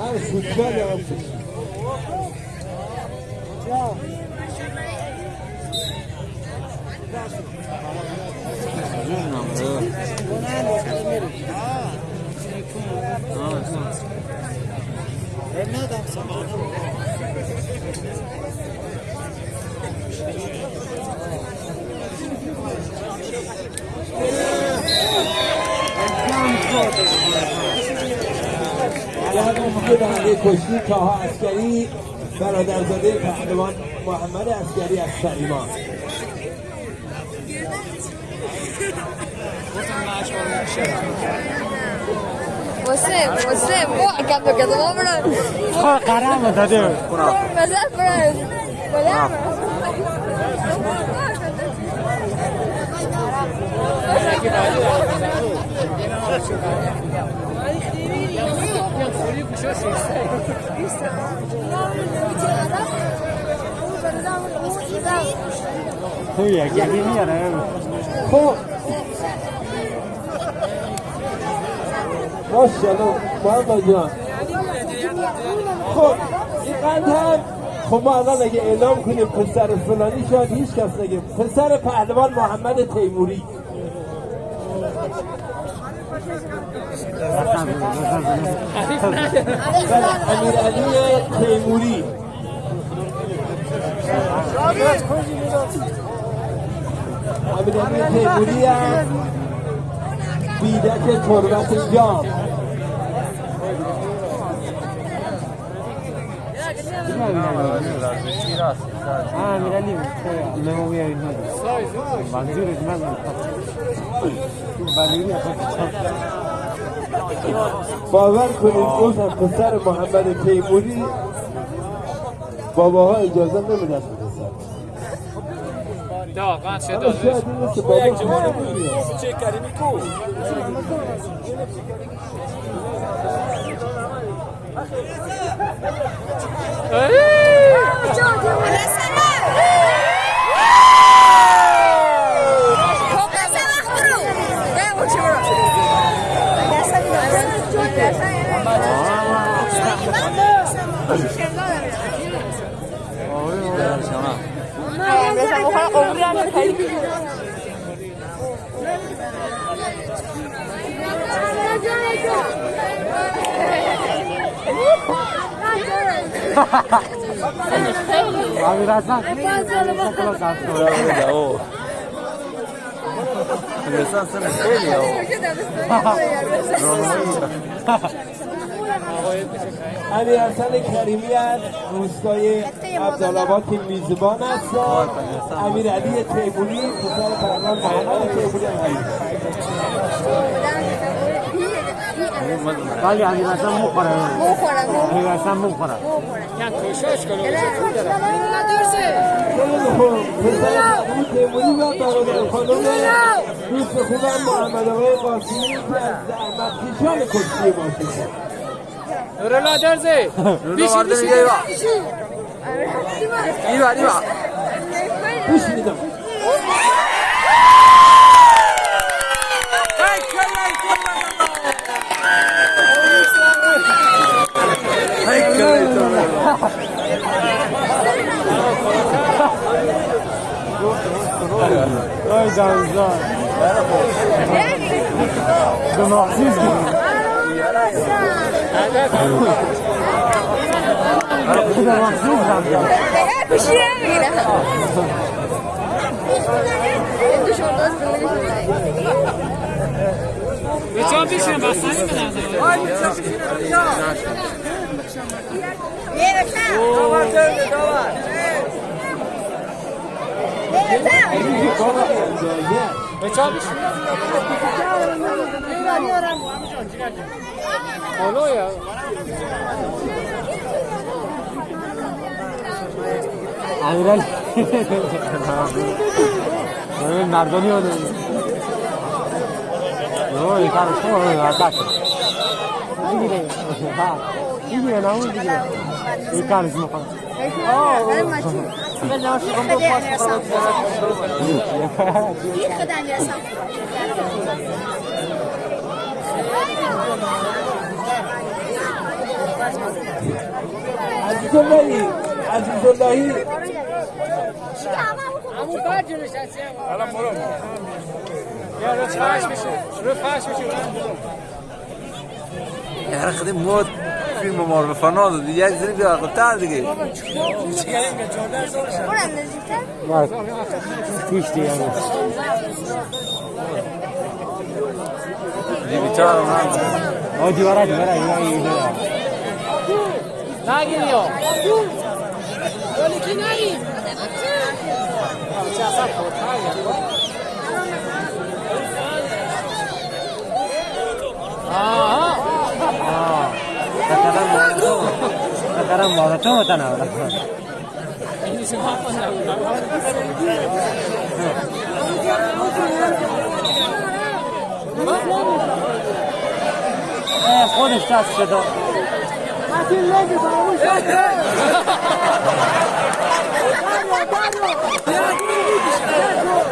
Abi kutlar ya. Ya. Ne adamsın? Thank you. هم دیگه بنده کشتی تاها اسکری برادرزاده پهلوان محمد اسکری از سلیمان Você, você, pô, que eu tô falando. Caramba, Tadeu. Mas é pra. Olha, توی گلی میاره خب ماشاءالله محمد جان این قند هم خب ما الان اگه اعلام کنیم پسر فلانی شاید هیچ کس نگه پسر پهلوان محمد تیموری امیر علی تیموری امیر علی تیموری هم بیدک تربت جام ها میرلی ممو بیاری منظورش من بلیری باور کنید هم پسر محمد تیموری باباها اجازه نمیدن 哦 哟行了那也没事我还有欧利的我们哈哈哈哈哈哈哈哈哈哈哈哈 علی حسن کریمی از روستای عبدالآباد که میزبان هستن امیر علی تیموری پسر پهلوان محمد تیموری. هم هست. ولی امیر حسن مخوره امیر حسن مخوره خیلی خوب. پسر پهلوان تیموری و برادر خانم دوست خوبم محمد آقای قاسمی که از زحمت کشان کشتی باشید Rola terzi. Bishi bishi. Arriva, arriva. Bishi mi dam. Ay canım. Canım aziz gibi. Jetzt haben wir schon was sein miteinander. Isınır به جا بشین بستنی به نظر به جا بشین حالا یا امیرعلی ببین مردانی رو اوه این کارش کنه اتاک می‌گیره ها می‌کنه اللهی عزیز اللهی همون بعد جلوش هستی الان برو. یا رو فرش بشه رو فرش بشه یعنی خیلی مود. فیلم ما رو به فنا داد یک زنی بیا عقب‌تر دیگه. پیش دیگه دیویتار هم هم مارتو تکرم مارتو متناول انگلیسی ما کنم خودش دست شده آجیش برام نه چه پرا بدن يعني من الله يعرف قانون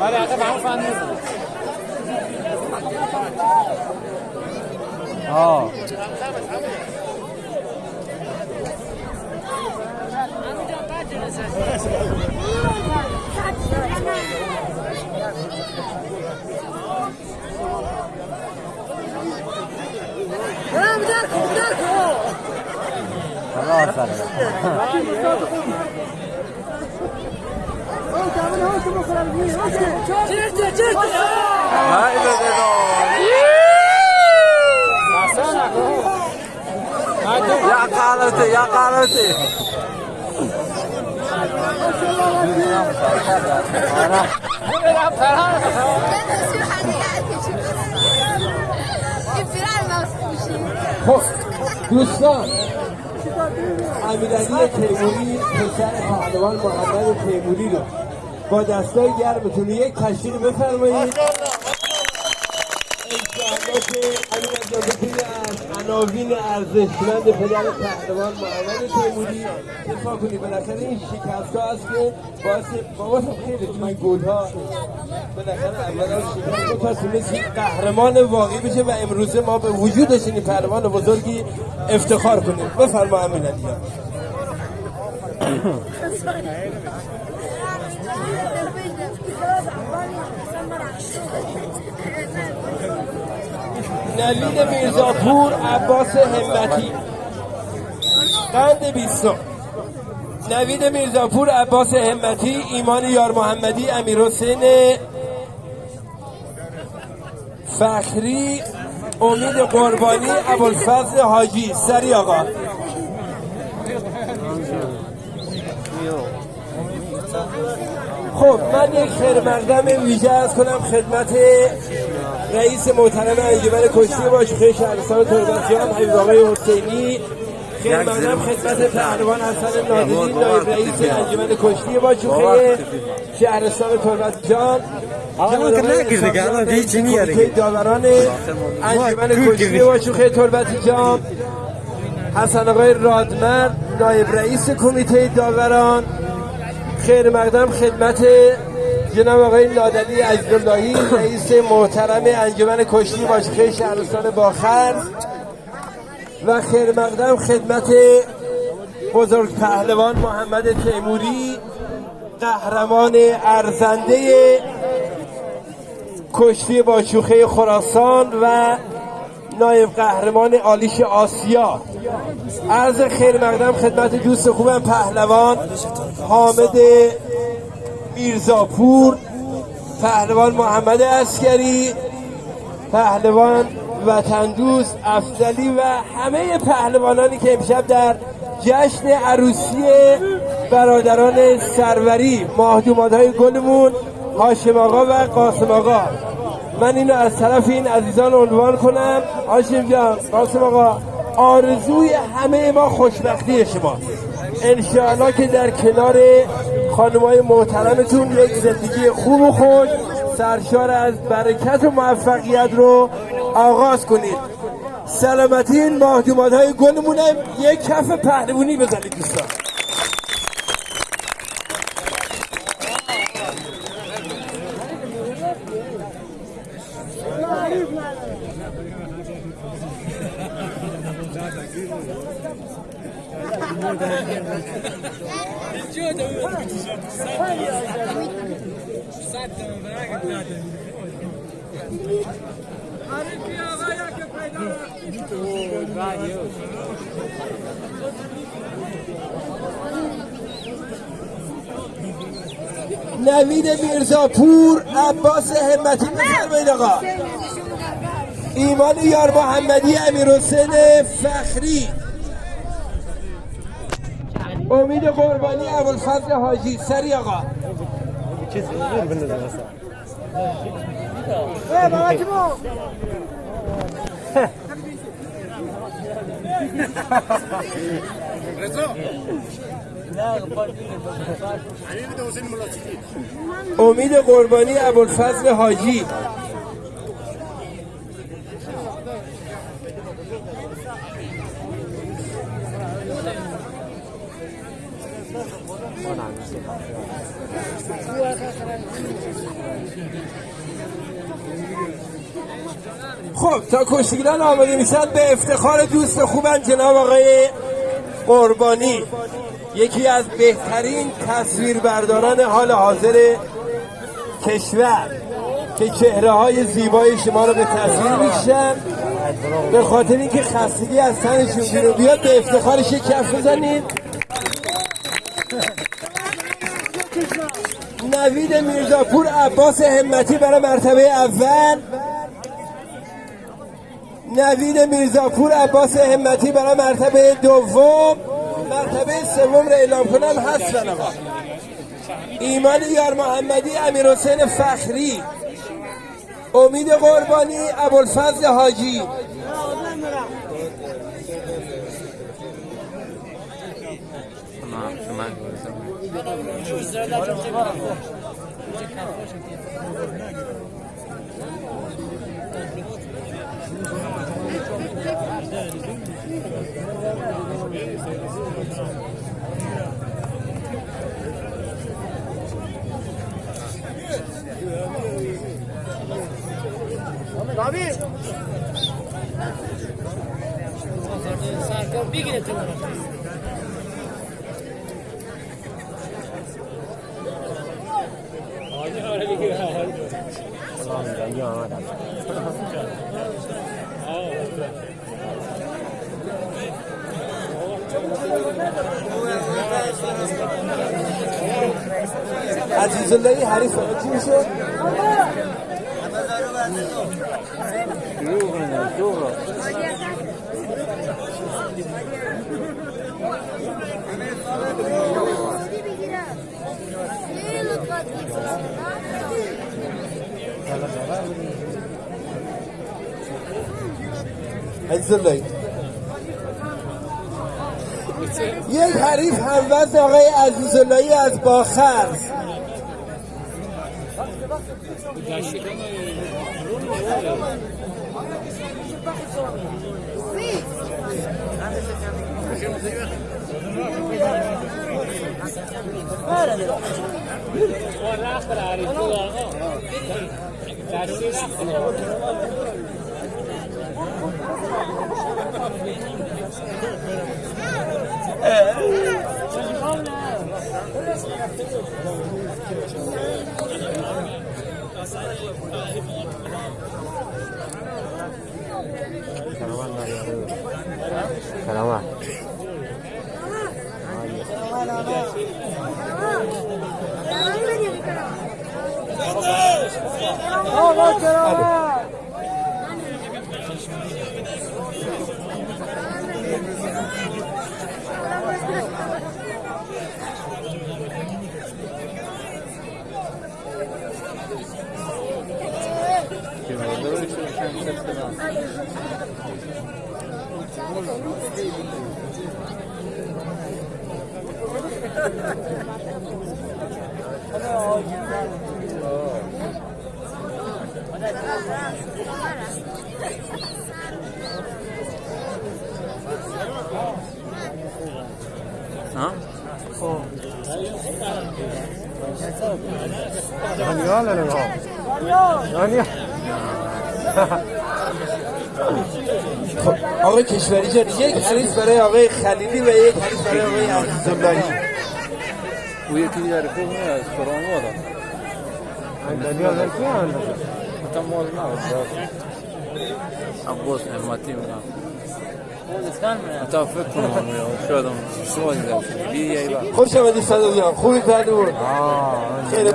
ولی آقا به همون فن نیست. آه. خلاص سره هاي اصلا خب دوستان امیرعلی تیموری پسر پهلوان محمد تیموری رو. با دستای گرمتون یک تشکیل بفرمایید. از عناوین ارزشمند پدر پهلوان محمد تیموری دفاع کنی. بالاخره این شکست ها هست که باعث بابا خیلی تو این گل ها بالاخره اولا شکست تا تونست قهرمان واقعی بشه و امروزه ما به وجودش این پهلوان بزرگی افتخار کنیم. بفرما امیرعلی جان. نوید میرزاپور عباس همتی. قند بیستم. نوید میرزاپور عباس همتی ایمان یار محمدی امیر حسین فخری امید قربانی ابوالفضل حاجی. سری آقا. خب من یک خیر مقدم ویژه از کنم خدمت رئیس محترم انجمن کشتی باشوخه شهرستان تربتیان حبیب آقای حسینی. خیر مقدم خدمت پهلوان حسن نادری نایب رئیس انجمن کشتی باشوخه شهرستان تربتیان آقا که نگیر دیگه. الان دیگه چی میاره کمیته داوران انجمن کشتی باشوخه تربتیان حسن آقای رادمر نایب رئیس کمیته داوران. خیر مقدم خدمت جناب آقای نادلی عزیزاللهی رئیس محترم انجمن کشتی باشخه شهرستان باخرز و خیر مقدم خدمت بزرگ پهلوان محمد تیموری قهرمان ارزنده کشتی با شوخه خراسان و نایب قهرمان آلیش آسیا. عرض خیر مقدم خدمت دوست خوبم پهلوان حامد میرزاپور پهلوان محمد اسکری پهلوان وطن دوست افضلی و همه پهلوانانی که امشب در جشن عروسی برادران سروری ماهدومات های گلمون هاشم آقا و قاسم آقا. من اینو از طرف این عزیزان عنوان کنم. هاشم جان قاسم آقا آرزوی همه ما خوشبختی شماست. انشاءالله که در کنار خانمای محترمتون یک زندگی خوب و خوش سرشار از برکت و موفقیت رو آغاز کنید. سلامتی این مهدومات های گلمونه یک کف پهلوانی بزنید دوستان. نوید میرزاپور عباس همتی بفرمایید آقا. ایمان یار محمدی امیر حسین فخری. امید قربانی ابوالفضل حاجی. سری آقا. اصلا امید قربانی ابوالفضل حاجی. خب تا کشتیگیران آماده میشن به افتخار دوست خوبم جناب آقای قربانی. یکی از بهترین تصویربرداران حال حاضر کشور که چهره های زیبای شما رو به تصویر می‌کشن به خاطر اینکه خستگی از تنشون بیرون بیاد به افتخارش یک کف بزنید. نوید میرزاپور عباس همتی برای مرتبه اول. نوید میرزاپور عباس همتی برای مرتبه دوم. مرتبه سوم رو اعلام کنم هستن آقا ایمان یار محمدی امیر حسین فخری امید قربانی ابوالفضل حاجی جنگی آمد عزیز الله حریف چی میشه؟ عزیز یک حریف هموز آقای عزیز اللهی از باخرز. Sí. Salamat. Thank you. 어? 어. 아니야, 내가. 아니야. 아니야. آقای کشوری جان یک حریف برای آقای خلیلی و یک حریف برای آقای عزیزاللهی او یکی دیگر خوب نیست قرآن وارد دانیال در کی اندازه حتی مال نبود عباس نعمتی میگم حتی فکر کنم شاید هم سوالی داشت بی یه بار خوش آمدی صدق جان. خوبی پهلوان آه خیلی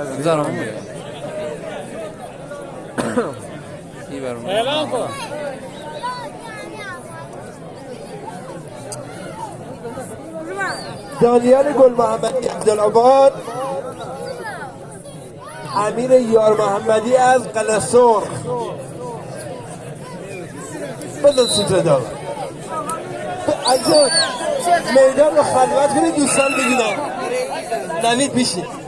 ای برم اعلام کن دانیال گل محمدی عبدالعباد. امیر یار محمدی از قلسور بزن سوتره دار میدان رو خلوت کنید دوستان بگیدن نوید بیشید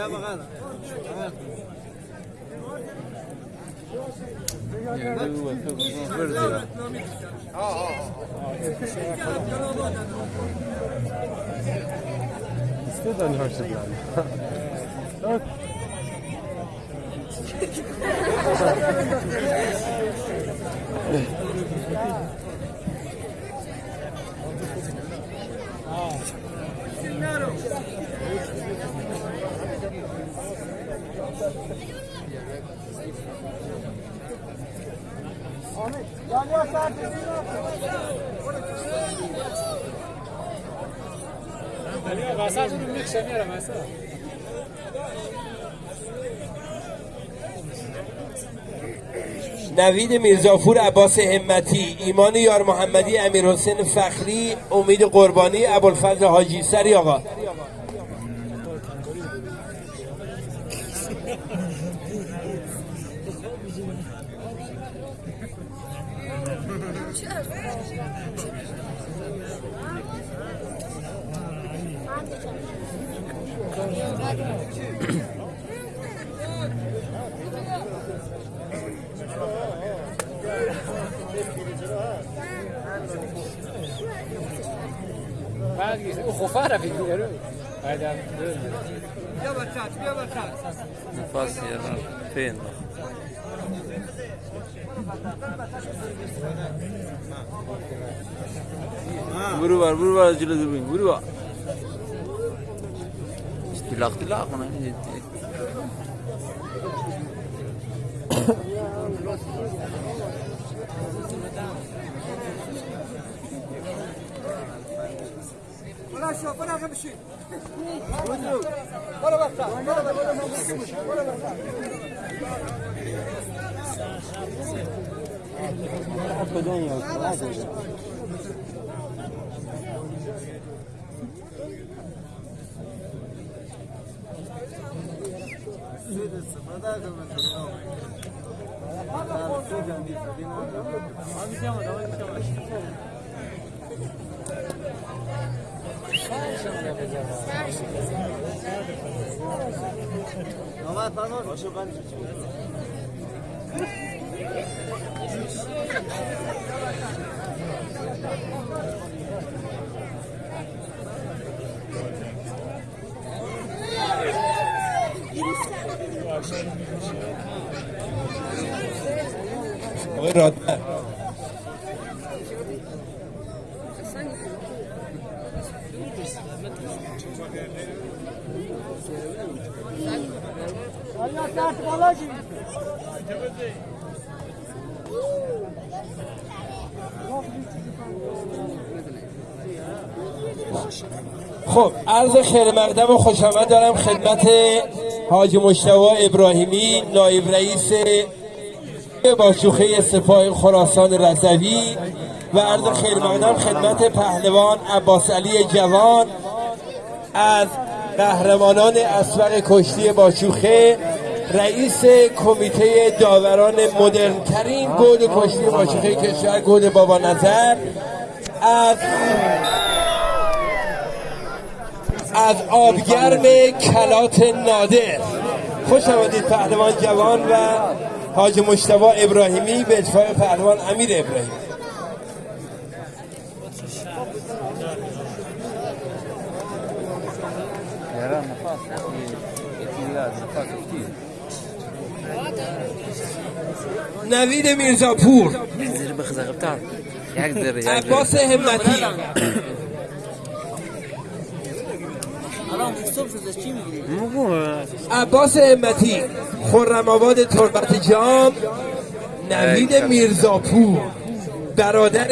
است دانیال شد من میره وسط نوید میرزافور عباس همتی ایمان یار محمدی امیر حسین فخری امید قربانی ابوالفضل حاجی سری آقا. خفارة في الدنيا هذا نفاس يلا فين Guru var, guru var, acılı durmayın, guru var. بالله لا ولا شوف ولا غمشي ولا بطا ولا بطا ولا بطا ولا بطا برو بر اختلاق اختلاق من جدی رادمر خب عرض خیر مقدم و خوش آمد دارم خدمت حاج مشتبه ابراهیمی نایب رئیس با شوخه سپاه خراسان رضوی و عرض خیر مقدم خدمت پهلوان عباس علی جوان از قهرمانان اسبق کشتی با شوخه رئیس کمیته داوران مدرن ترین گود کشتی ماشوخه کشور گود بابا نظر. از از آبگرم کلات نادر. خوش آمدید پهلوان جوان و حاج مشتبا ابراهیمی به اتفاق پهلوان امیر ابراهیمی. değil. نوید میرزاپور. Zirve بخزه یک ذره یک ذره. عباس همتی خرم آباد تربت جام نوید میرزاپور برادر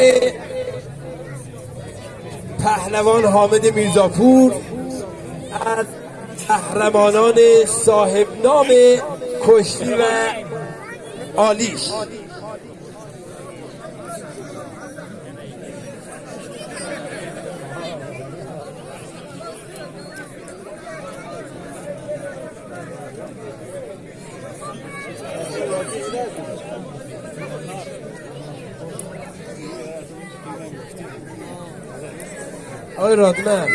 پهلوان حامد میرزاپور از قهرمانان صاحب نام کشتی و آلیش. آقای رادمن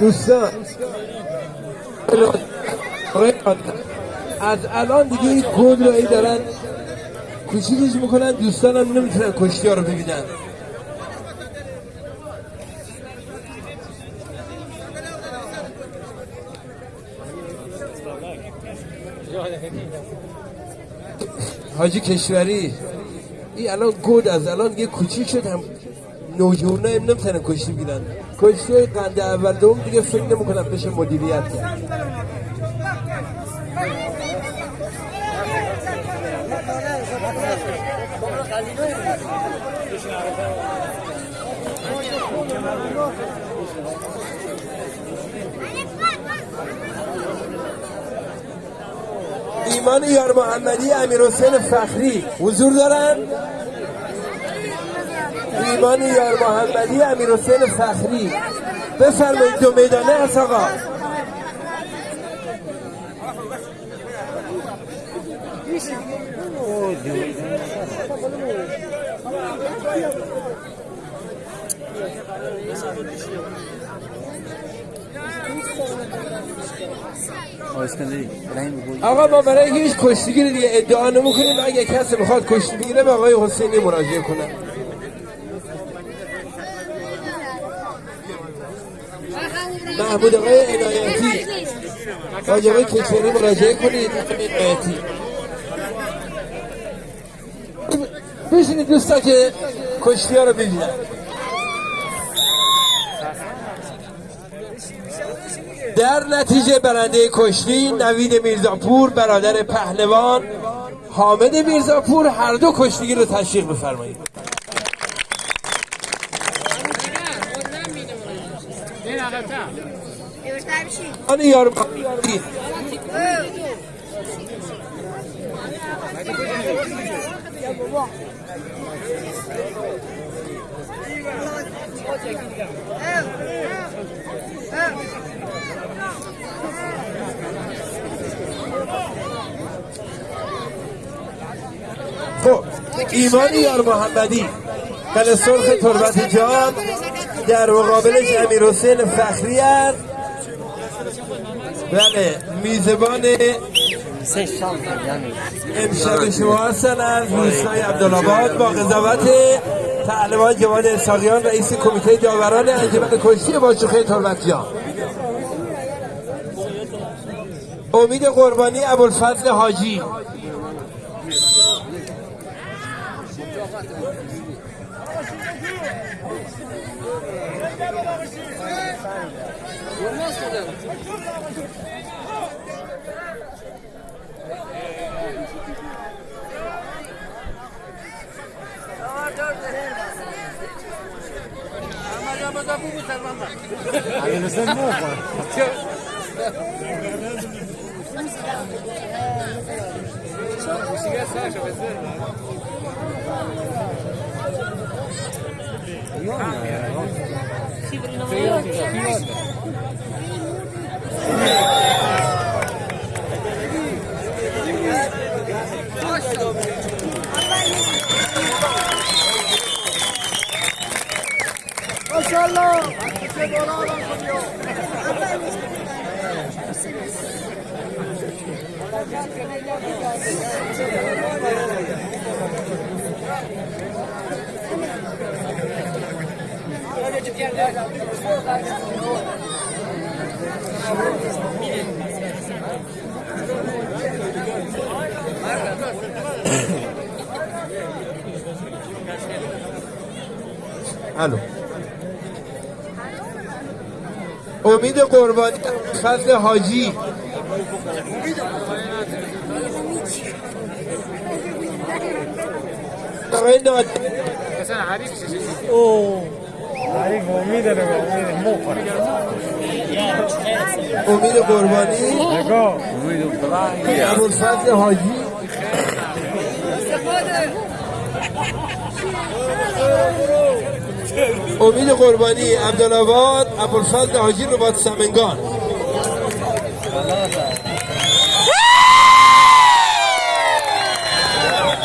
دوستان. از الان دیگه این کود رو ای دارن کوچیکش می‌کنن دوستانم نمی‌تونن کشتی ها رو ببینن. حاجی کشوری این الان گود از الان یه کوچیک شد هم نوجوانا هم نمی‌تونن کشتی بگیرن. کشتی های قنده اول دوم دیگه فکر نمی‌کنم بشه مدیریت کرد. ایمان یار محمدی امیر حسین فخری حضور دارن؟ ایمان یار محمدی امیر حسین فخری. بفرمایید دو میدانه هست آقا. آقا ما برای هیچ کشتیگیری دیگه ادعا نمی‌کنیم. اگه کسی می‌خواد کشتی بگیره به آقای حسینی مراجعه کنه. محمود آقای عنایتی. حاج آقای کشوری مراجعه کنید. عنایتی بشینید دوستا که کشتی ها رو ببینن. در نتیجه برنده کشتی نوید میرزاپور برادر پهلوان حامد میرزاپور هر دو کشتیگیر رو تشویق بفرمایید این عقب‌تر. آن یار خب ایمان یار محمدی کل سرخ تربت جان در مقابلش امیر حسین فخری است بله میزبان. امشب شما هستن از روستای عبدالآباد با قضاوت پهلوان جوان اسحاقیان رئیس کمیته داوران انجمن کشتی باشوخه تربتیان امید قربانی ابوالفضل حاجی Ailesen mi var? Maşallah. Alo. امید قربانی فضل حاجی. امید امید امید قربانی. نگاه ابوالفضل حاجی. امید قربانی عبدالآباد ابوالفضل حاجی رباط سمنگان.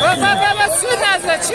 بابا بابا سود از چی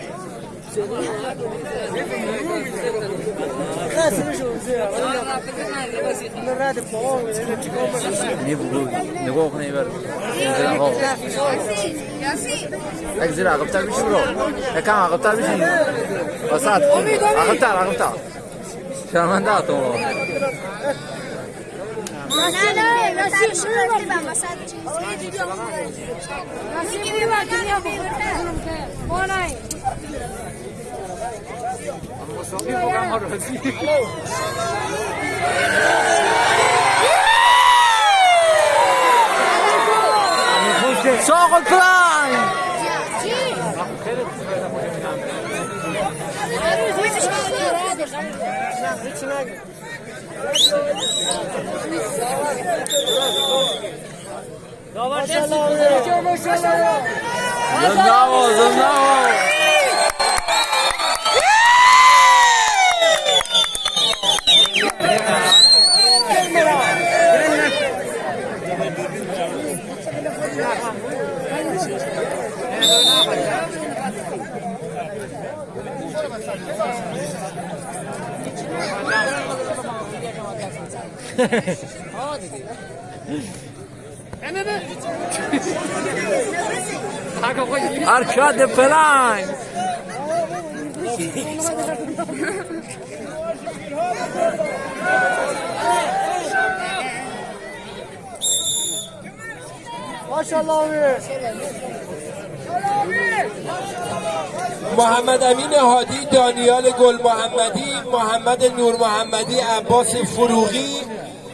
آقای قرانی نه بگو نگاه کنه ایبر زیر آقا یک زیر عقبتر بیشی برو یکم عقبتر بیشی وسط عقبتر عقبتر شرمنده تو شاقل پلان زنداو Arcade Prime! محمد امین هادی دانیال گل محمدی محمد نور محمدی عباس فروغی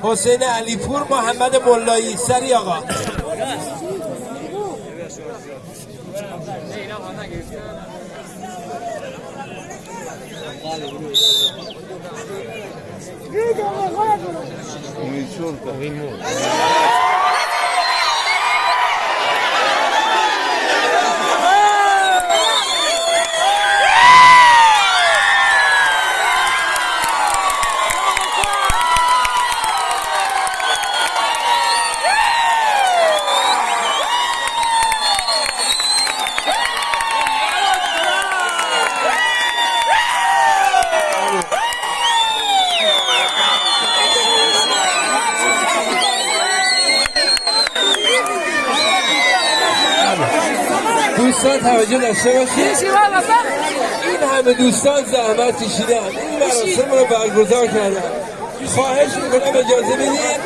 حسین علیپور محمد ملایی سری آقا Muy chorta. Muy دوستان توجه داشته باشید. این همه دوستان زحمت کشیدن. این مراسم رو برگزار کردن. خواهش می‌کنم اجازه بدید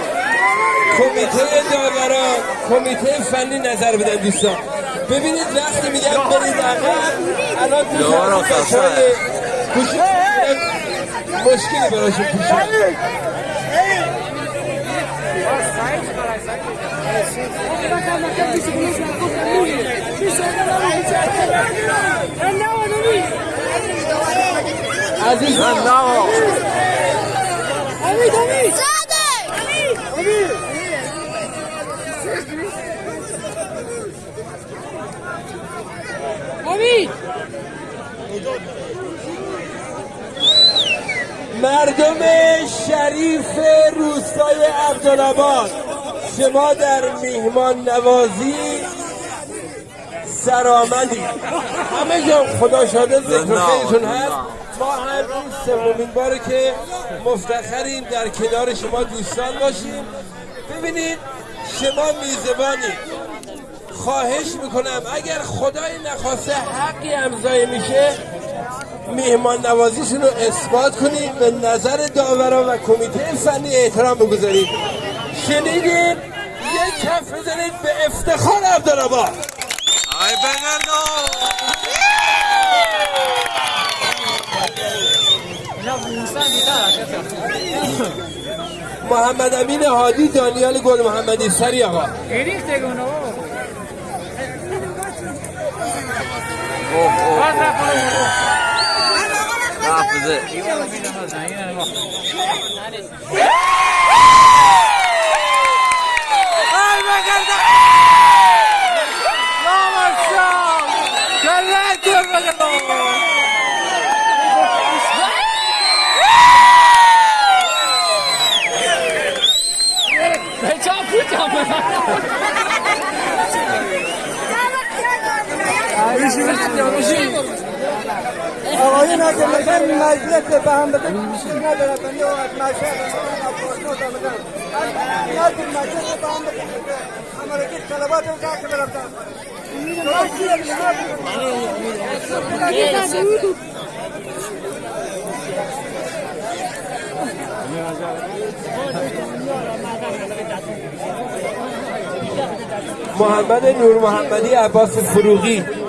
کمیته داوران کمیته فنی نظر بدن دوستان. ببینید وقتی میگم برید عقب الان تو بچه‌های گوش- مشکلی براشون پیش اومد. عزیزان مردم شریف روستای عبدالآباد شما در میهمان نوازی سرآمدی همه جا خدا شاده ذکر خیرتون هست. ما هم این سومین باره که مفتخریم در کنار شما دوستان باشیم. ببینید شما میزبانی. خواهش می‌کنم اگر خدای نخواسته حقی امضای میشه میهمان نوازیشون رو اثبات کنید به نظر داوران و کمیته فنی احترام بگذارید. شنیدید یک کف بزنید به افتخار عبدالآباد آی بنگردو محمد امین هادی دانیال گل محمدی. سری آقا. حافظه هنا د مدن محمد نور محمدی عباس فروغی.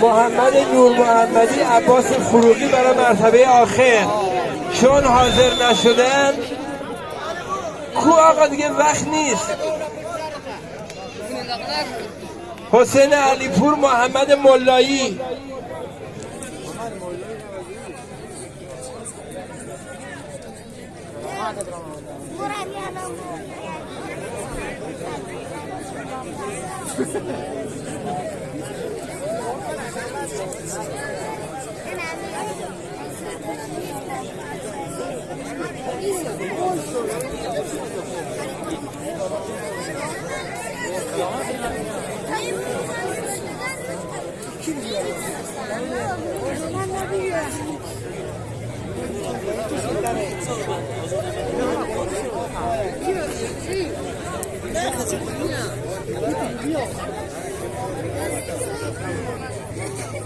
محمد نور محمدی عباس فروغی برای مرتبه آخر. چون حاضر نشدن کو آقا دیگه وقت نیست. حسین علیپور محمد ملایی.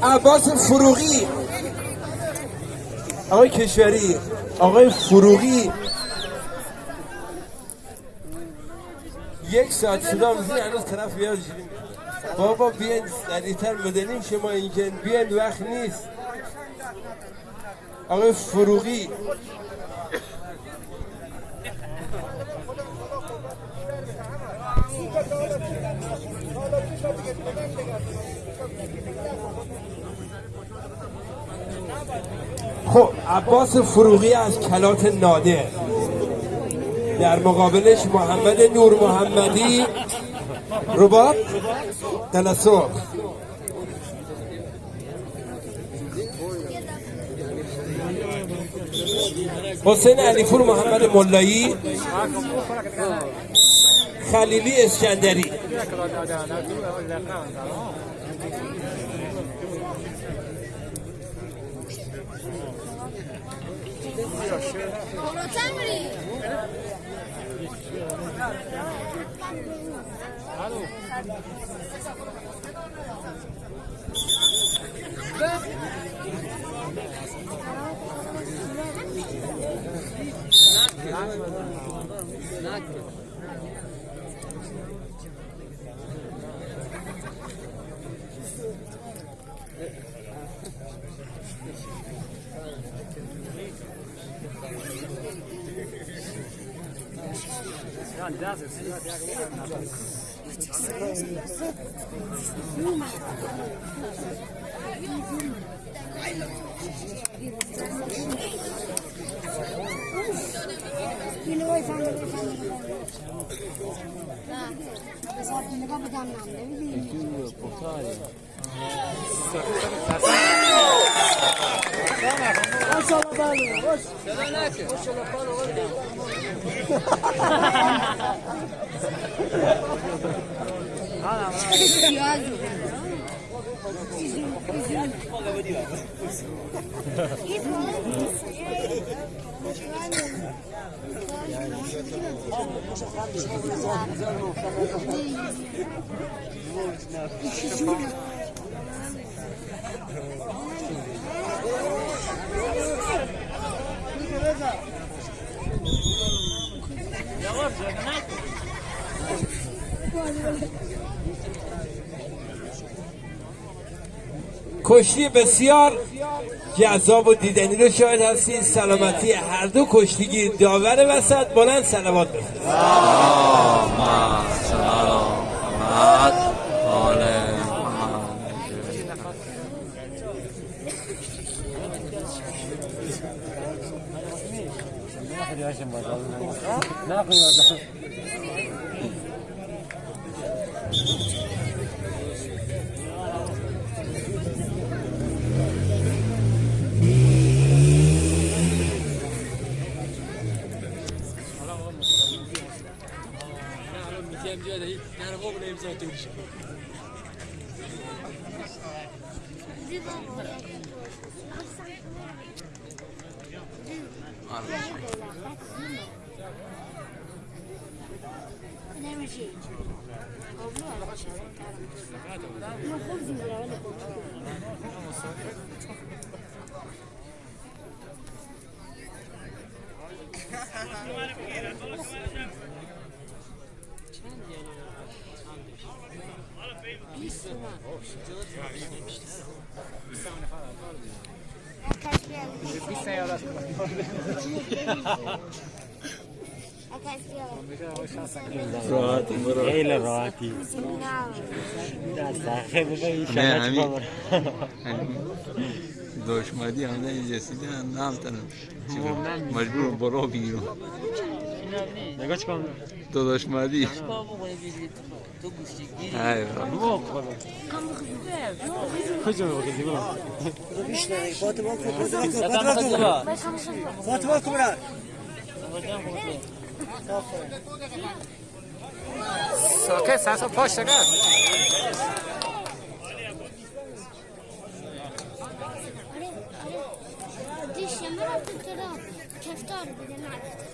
عباس فروغی. آقای کشوری آقای فروغی. یک ساعت صدا می‌زنی هنوز طرف بیاد. بابا بیاین سریعتر بدنیم شما اینجا بیاین وقت نیست. آقای فروغی. خب عباس فروغی از کلات نادر. در مقابلش محمد نور محمدی. رباط تلسوق حسین علیپور محمد ملایی. خلیلی اسکندری. Hallo. بالاتر میری اینو وای فهمیدم فهمیدم نه بس آب نگاه بدم نمی‌دونی Ah, کشتی بسیار جذاب و دیدنی رو شاهد هستید سلامتی هر دو کشتیگیر داور وسط. بلند سلوات بفرست نه قیمت نمیشه قبلو علاقه شد ما خوب زیبره ولی خوب خیلی راحتی. در سخه بگه نه همین دشمدی همه اینجا سیدن نام تنم مجبور برو بیرون. نگاه چکم تو ای بابا. کجا میگه دیگه ساکت سرسا پاش شکر دیشم رفتم را کفتار بده نرفت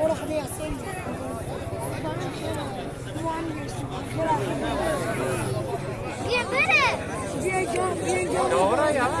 بیا پر بیا پر اصلا بیا پر کجایی بیا پر سر پاچه سر پاچه اسکندری خلیلی بفرمایید اسکندری محمد آقای قاسمی بیا بره دورا یمن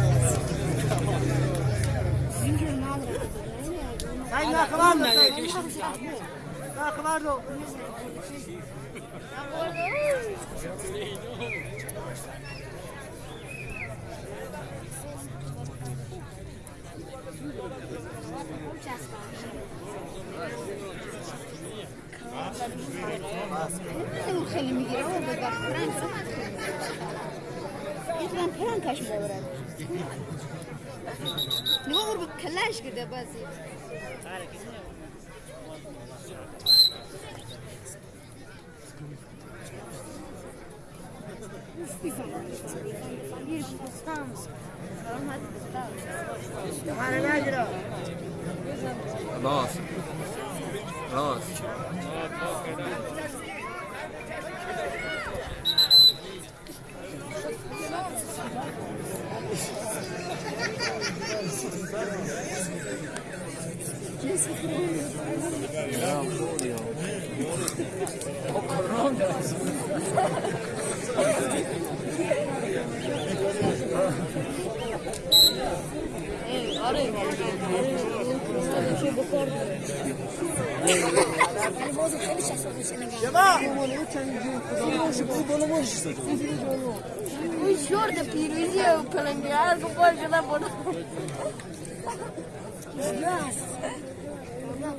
وقت می‌گیره Para principal. خیلی می‌گیره و به وقت فرنگ می‌تونم پرنکش ببرم نگاه رو کلش کرده بازی Nossa. Nossa. خلاص خلاص Uy, short پیروزی و پلنگرد کو پاش شده بود ای زنده بود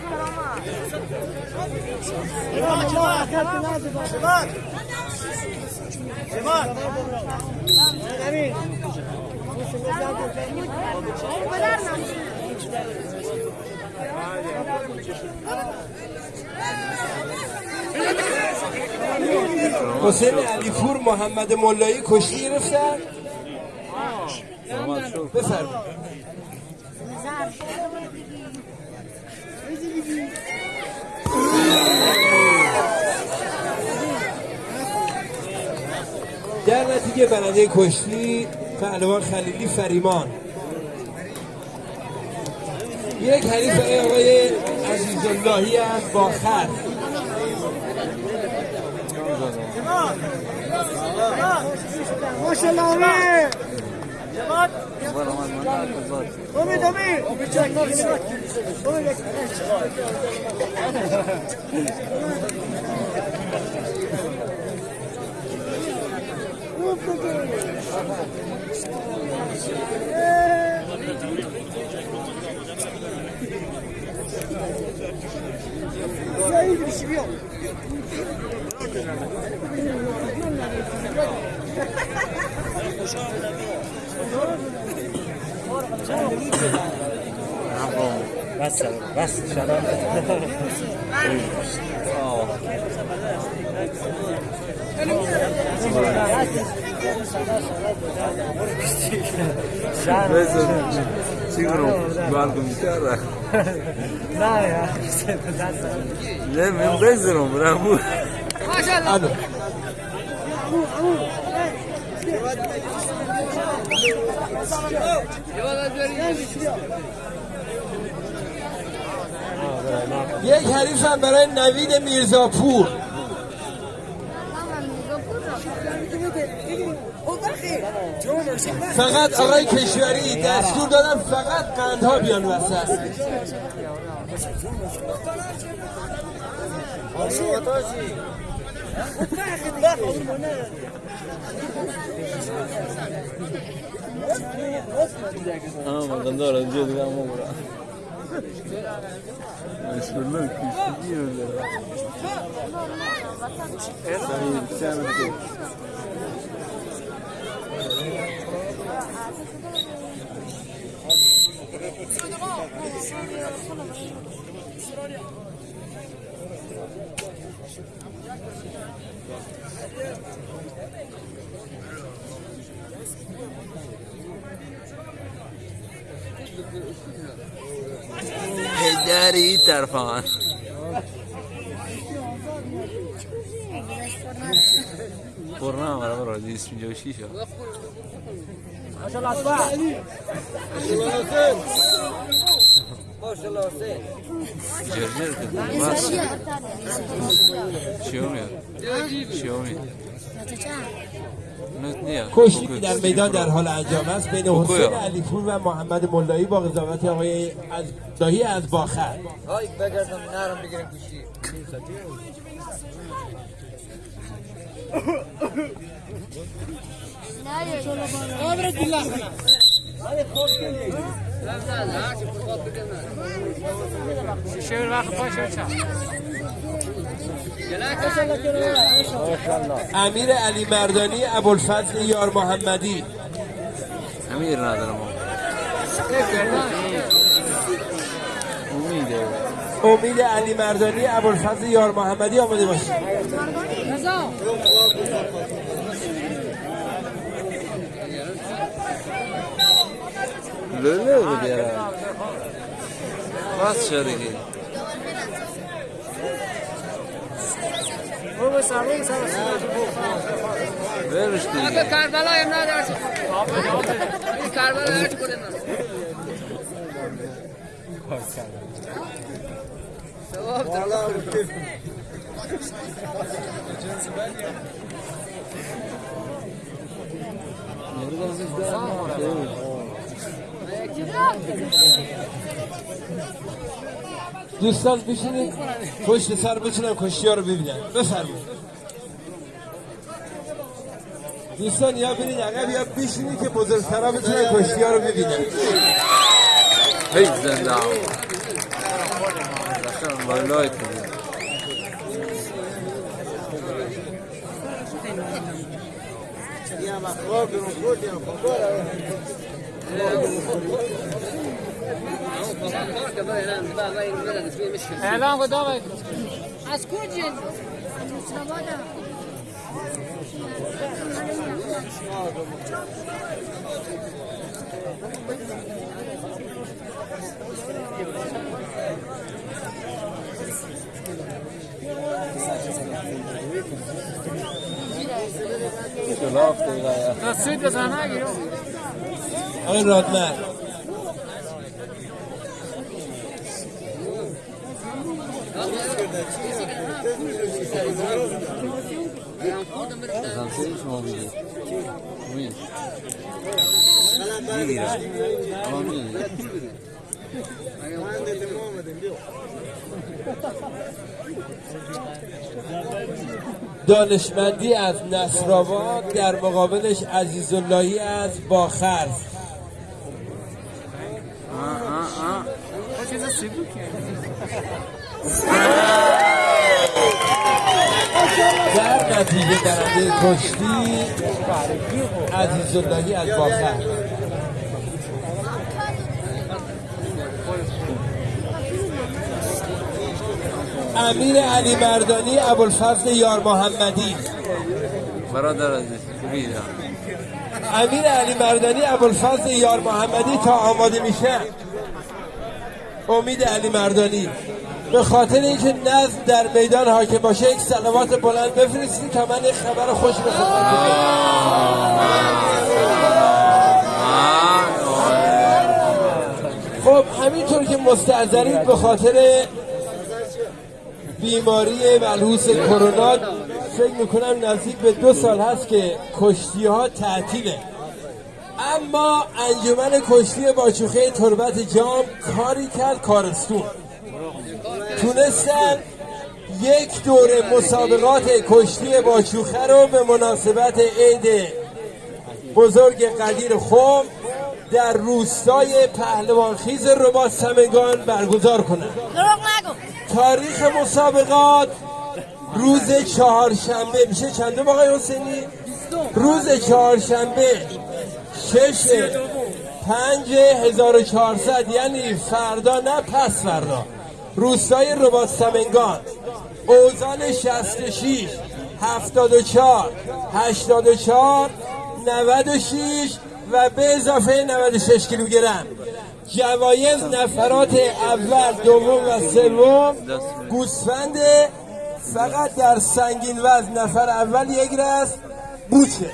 کرامات حسین علیپور محمد ملایی کشتی گرفتن. بفرمایید. در نتیجه برنده کشتی پهلوان خلیلی فریمان. یک حریف آقای عزیز اللهی از باخر بس بس الو یک حریف هم برای نوید میرزاپور. فقط آقای کشوری دستور دادم فقط قندها بیان وسط. آه من دارم اینجا دیگه Meşhurlar küçük yiyorlar. Sen yedik sen yedik. Thank you. هیدری این طرف من پرنا جرجر کردن بس. چیو میاد؟ چیو میاد؟ نت نیا کشتی که در میدان در حال انجام است. بین حسین علیپور و محمد ملایی با قضاوت آقای از داهی از باخر. بگردم نرم بگیرم کشتی شیر وقت باشه چند امیر علی مردانی ابوالفضل یار محمدی امیر ندارم. امیده. امید علی مردانی ابوالفضل یار محمدی آماده باشید. لوله رو بیارم. بس شد دیگه برش دیگه کربلا هم ندارد این کربلا هرچی کنه دوستان بشینید پشت سر بتونم کشتی ها رو ببینن بفرمایید. دوستان یا برید عقب یا بشینید که بزرگترها بتونن کشتی ها رو ببینن. هی زنده اعلام کن دامه از کجا؟ شلاف دیگه تا سوید بزن نگیرم آقای رادمر دانشمندی از نصرآباد در مقابلش عزیز اللهی از باخرز. چیز سیبو که در نتیجه درنده کشتی عزیز اللهی از باخر امیر علی مردانی ابوالفضل یار محمدی. برادر عزیز امیر علی مردانی ابوالفضل یار محمدی تا آماده میشه. امید علی مردانی. به خاطر اینکه نظم در میدان حاکم باشه یک سلوات بلند بفرستید تا من یک خبر خوش به. خب همینطور که مستعذرید به خاطر بیماری ملحوس کرونا فکر می‌کنم نزدیک به دو سال هست که کشتی ها تعطیله اما انجمن کشتی باچوخه تربت جام کاری کرد کارستون تونستن یک دوره مسابقات کشتی باچوخه رو به مناسبت عید بزرگ قدیر خوم در روستای پهلوانخیز رباط سمگان برگزار کنند تاریخ مسابقات روز چهارشنبه میشه چندم آقای حسینی؟ روز چهارشنبه شش پنج هزار و چهارصد یعنی فردا نه پس فردا. روستای رباط سمنگان. اوزان 66 74 84 96 و به اضافه 96 کیلوگرم. جوایز نفرات اول دوم و سوم گوسفند فقط در سنگین وزن نفر اول یک رست بوچه.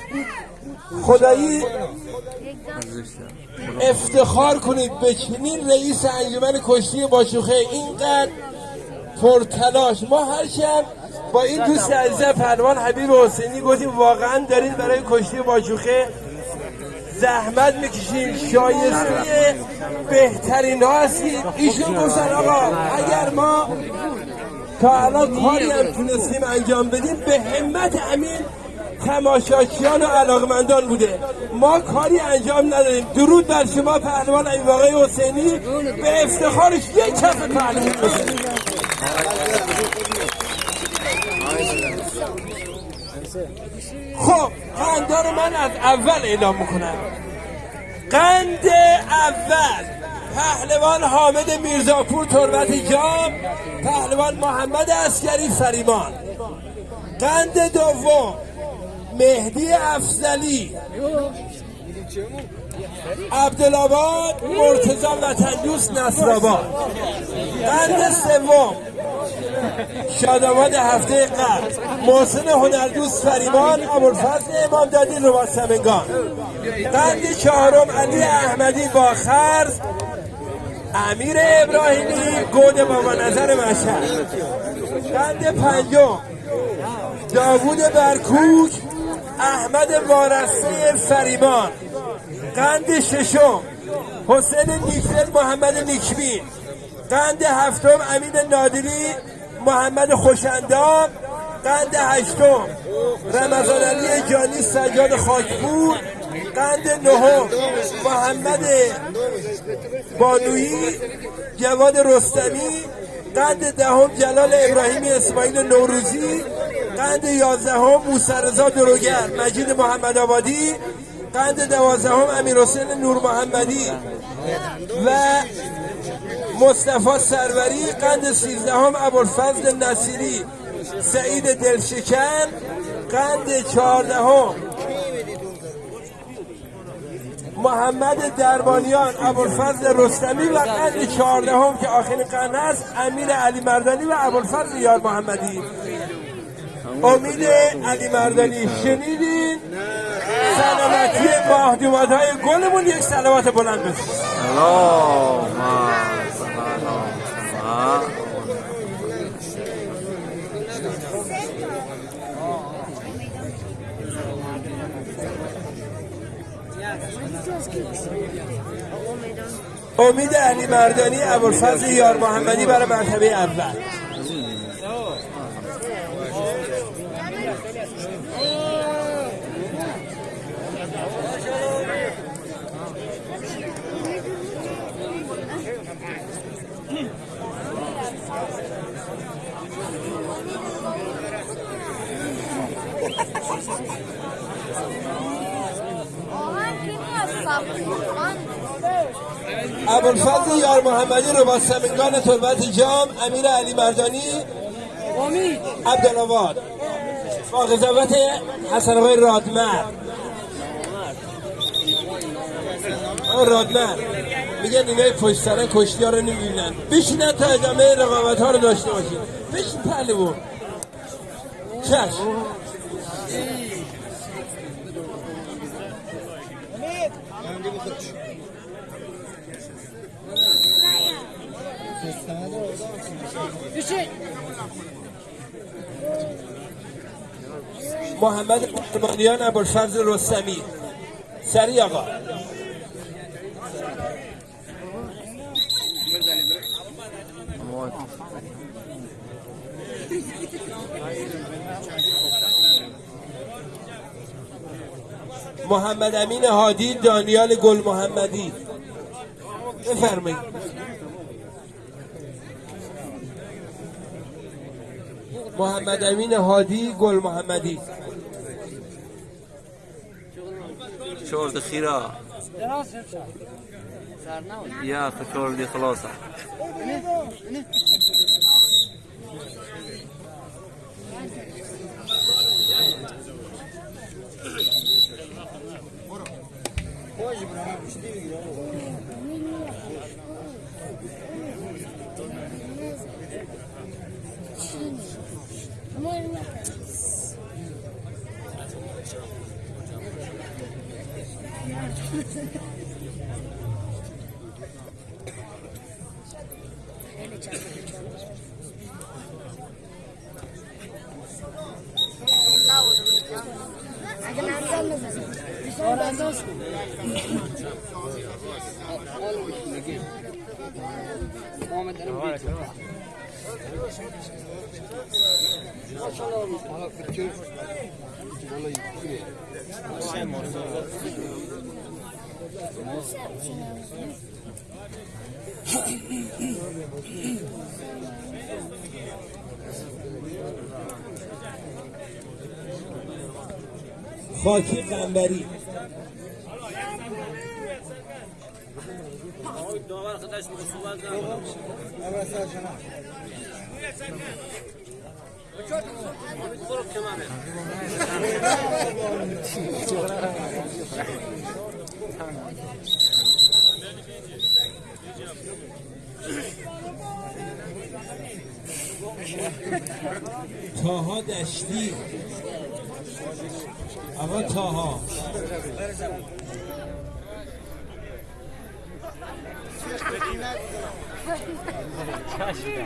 خدایی؟ افتخار کنید به چنین رئیس انجمن کشتی باشوخه. اینقدر پرتلاش. ما هر شب با این دوست عزیز پهلوان حبیب حسینی گفتیم واقعا دارید برای کشتی باشوخه زحمت می‌کشیم شایسته بهترین ها هستید. ایشون گفتن آقا اگر ما تا الان کاری هم تونستیم انجام بدیم به همت امین تماشاچیان و علاقمندان بوده. ما کاری انجام نداریم درود بر شما پهلوان این واقعی حسینی. به افتخارش یک کف پهلوان. خب قندار من از اول اعلام می‌کنم. قند اول. پهلوان حامد میرزاپور تربت جام پهلوان محمد اسکری فریمان قند دوم. مهدی افزلی عبدالآباد مرتضا وطنیوس نصرآباد. قند سوم. شادآباد هفته قبل. محسن هنردوست فریمان ابوالفضل امام دادی رباط سمنگان. قند چهارم علی احمدی با خرز. امیر ابراهیمی گود بابا نظر مشهد قند پنجم. داوود برکوک. احمد وارسته فریمان قند ششم. حسین نیکفل محمد نیکبین قند هفتم امین نادری محمد خوشندام قند هشتم رمضان علی جانی سجاد خاکپور. قند نهم محمد بانویی جواد رستمی. قند دهم جلال ابراهیمی اسماعیل نوروزی. قند یازدهم موسرزا دروگر مجید محمد آبادی قند دوازدهم امیر حسین نور محمدی و مصطفی سروری قند سیزدهم ابوالفضل نصیری سعید دلشکن قند چهاردهم محمد دربانیان ابوالفضل رستمی و قند چهاردهم که آخرین قند است امیر علی مردانی و ابوالفضل یار محمدی. امید علی مردانی شنیدین؟ سلامتی مهدومت های گلمون یک سلامت بلند بزنید اللهم امید علی مردانی ابوالفضل یار محمدی برای مرتبه اول. ابوالفضل یار محمدی رو با سمنگان تربت جام امیر علی مردانی عبدالآباد. با قضاوت حسن آقای رادمر. رادمر میگن اینای پشت سرن کشتی ها رو نمی‌بینن. بشینن تا ادامه رقابت ها رو داشته باشید. بشین پهلوون چشم. محمد قربانیان ابوالفضل رستمی. سری آقا. محمد امین هادی دانیال گل محمدی. بفرمایید. محمد امین هادی گل محمدی. شورد خيرا يا اخي شورد خلاصه. اگه خاکی قنبری. تاها دشتی. آقا تاها. چای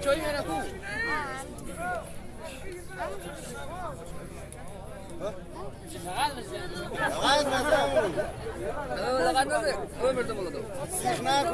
چای میره کو لغت نده او مرده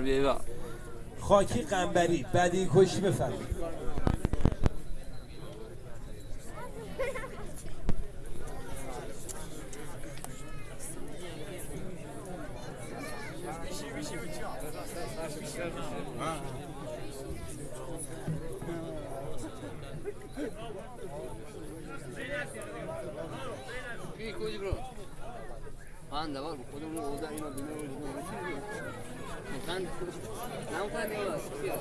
بیایی با خاکی قنبری بدی کشی بفرمایید کی کوی برو آن دوار خودمون اوضاع اینو بینه مکان نام کنه دیگه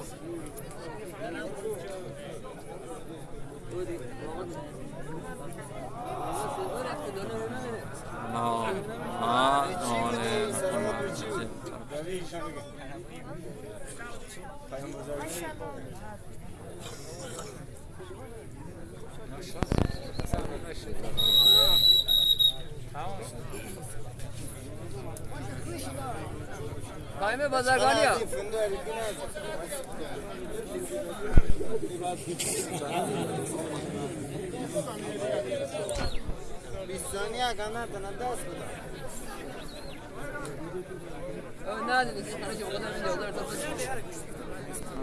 بودی نه آه نانه قائم بازرگانی ها نه دیگه خانه که بودم این دولار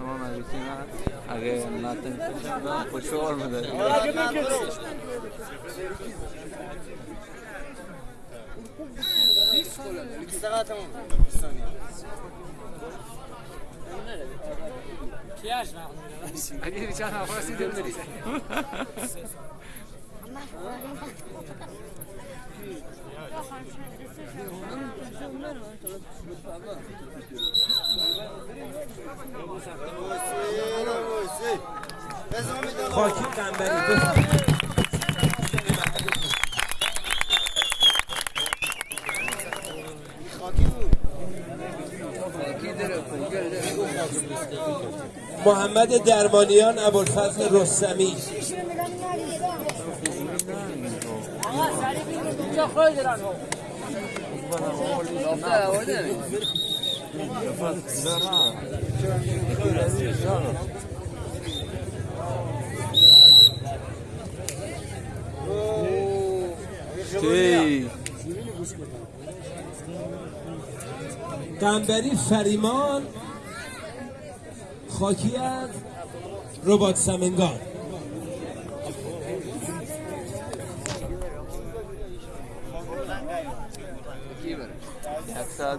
اما مریضی نه اگه نتن کشم خوشوار میده اگه بیچاره نفرسی دل بری خاکی قنبری بفرمایید محمد درمانیان ابوالفضل رستمی. قنبری فریمان. خاکی از ربات سمنگان. ساعت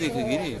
بلند دیگه گیری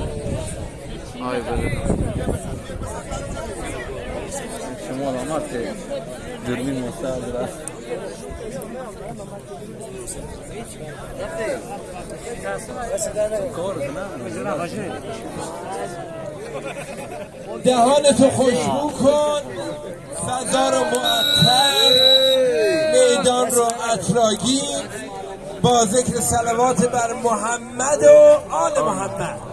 Ay böyle. شما علامات دوربین مستعد کنم دهانتو خوشبو کن فضا رو معطر میدان رو اطراگی با ذکر سلوات بر محمد و آل محمد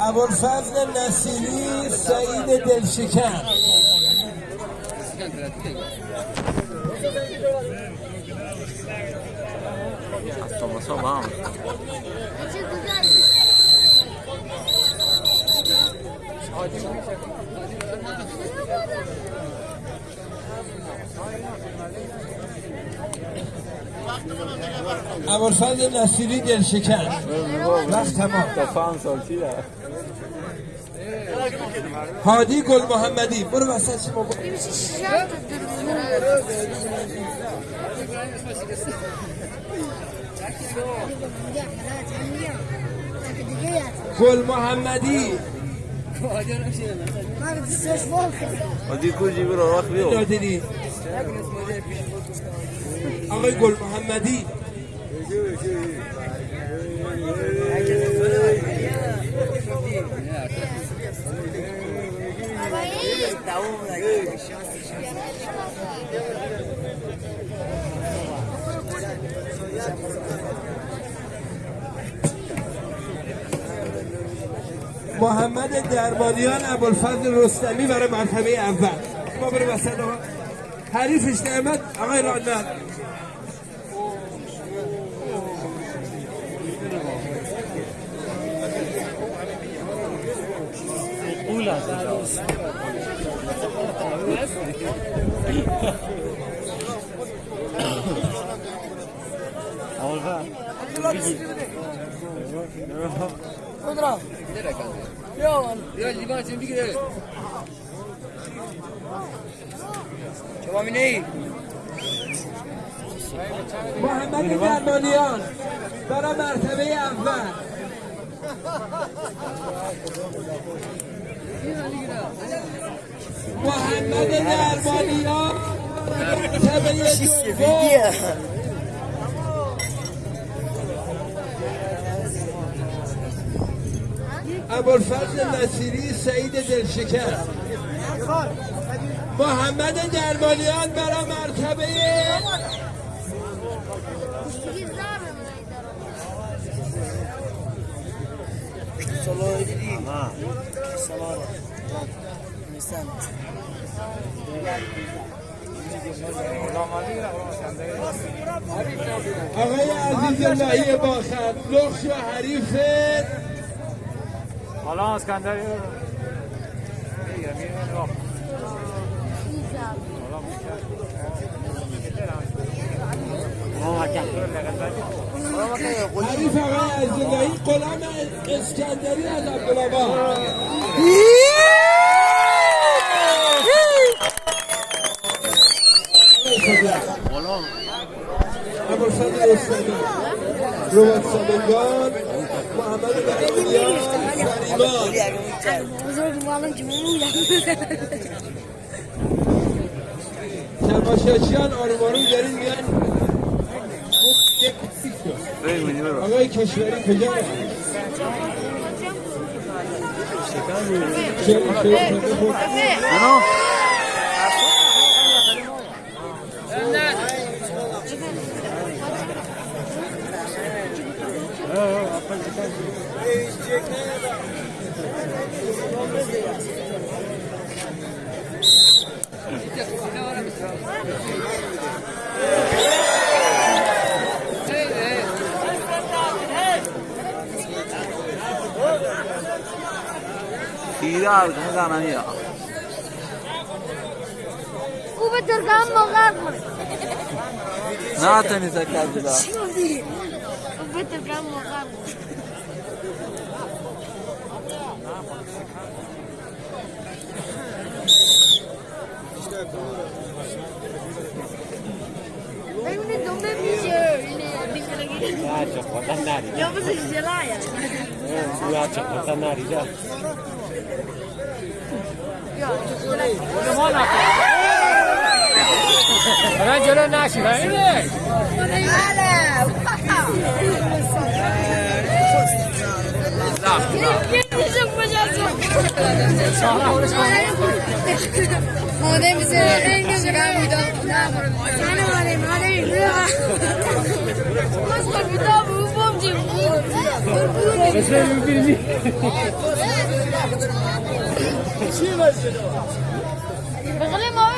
ابوالفضل نصیری سعید دلشکن Thomas Obama. ابوالفضل نصیری دلشکن وقت تمام. هادی گل محمدی برو وسط شما. گل محمدی ما تنساش يكون جيب له راه خليهم اغا يقول محمدي. دعونا محمد درمانیان ابوالفضل رستمی برای مرتبه اول. ما بریم وسط آقا حریفش نعمت آقای رانت قول هست اول بگی محمد درمانیان برای مرتبه اول محمد درمانیان مرتبه دوم ابوالفضل نصیری سعید دلشکر. محمد درمانیان برای مرتبه آقای عزیز اللهی باخر لخش و حریف حالا اسکندر حریف آقای عزیز اللهی غلام اسکندری از عبدالآباد. ابوالفضل رستمی روبات سامنگان محمد درمانیان تماشاچیان آروم آروم دارین میان آقای کشوری کجا رفت؟ چه- چه- چه- انا خیره کم زنانی یا او به ترکم مغرب کنه نه تنی سکر بدا او به ترکم مغرب کنه ببینید دنبه میشه اینه Ya cepotan nari. یا بسه جلایه Ya cepotan nari dah. الان جلو نشی اینه ماده میشه رنگ شکر میدم بغلی ما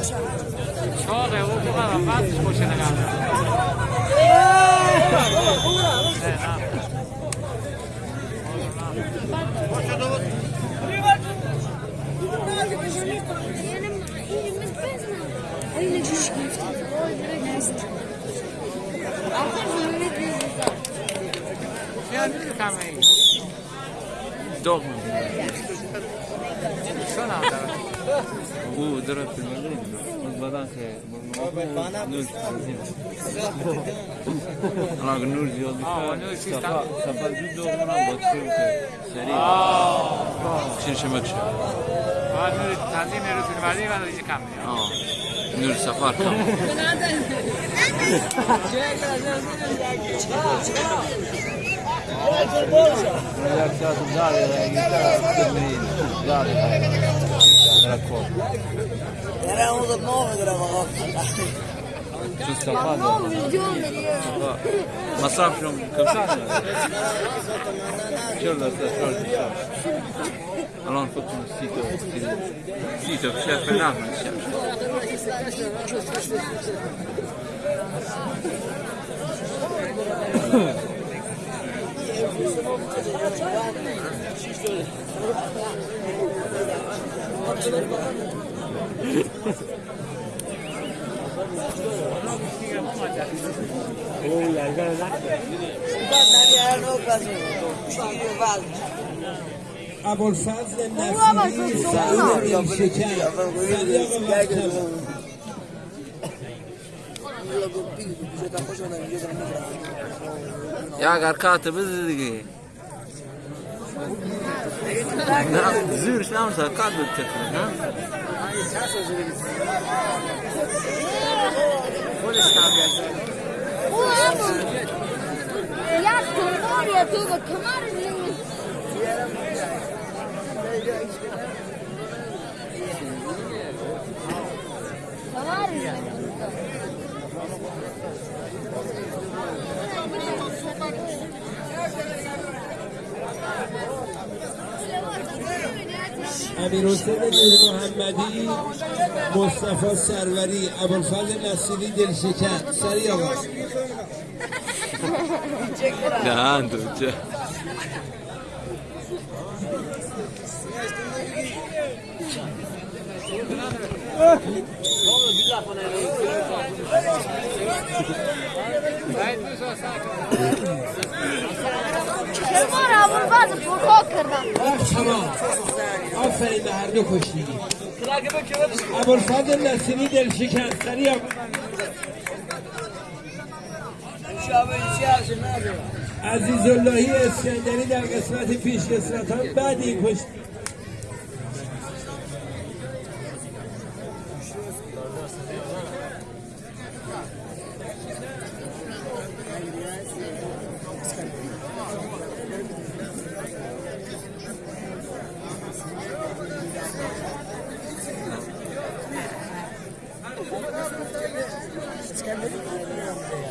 Corre, vou que vai lavar, poxa, Dorme. Sana da. او داره فیلم از بدن که نور الان نور زیاد میشه سفر زود دو کنم با چیم که سریع چین شمک شد تنظیم رو فیلم برداری و دیگه کم میاد. نور سفر کم چون سفر دارم مصرف شم کم شد چهل درصد چهار درصد الان فکر کنم سی تا سی تا شرف نه Oh, yeah, you got a lot. ابوالفضل نصیری سعید نیشکر سریع آقا وقت Ya نعم زور شنو صار قاعد تتفق نعم Yeah, do the commodity. امیر حسین نور محمدی مصطفی سروری ابوالفضل نصیری دلشکر. سریع آقا. چه کنار اول بعد پرخاک کردم. تمام آفرین به هر دو کشتیگی ابوالفضل نصیری دلشکر سریع آقا عزیز اللهی اسکندری در قسمت پیش قسمت ها بعد این کشتی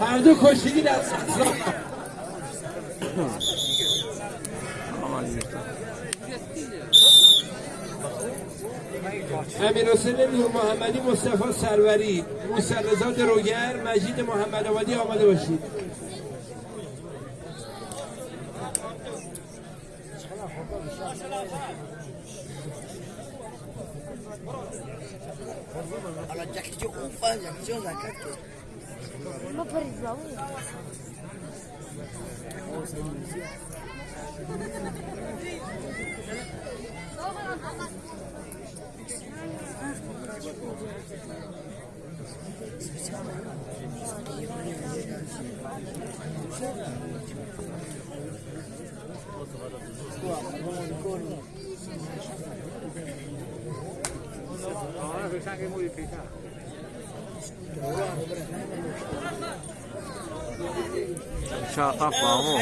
هر دو کشتیگی در امیر حسین نور محمدی مصطفی سروری موسی رضا دروگر مجید محمد آبادی آماده باشید. Ahora se sangre modificada. Ya, papá, vamos.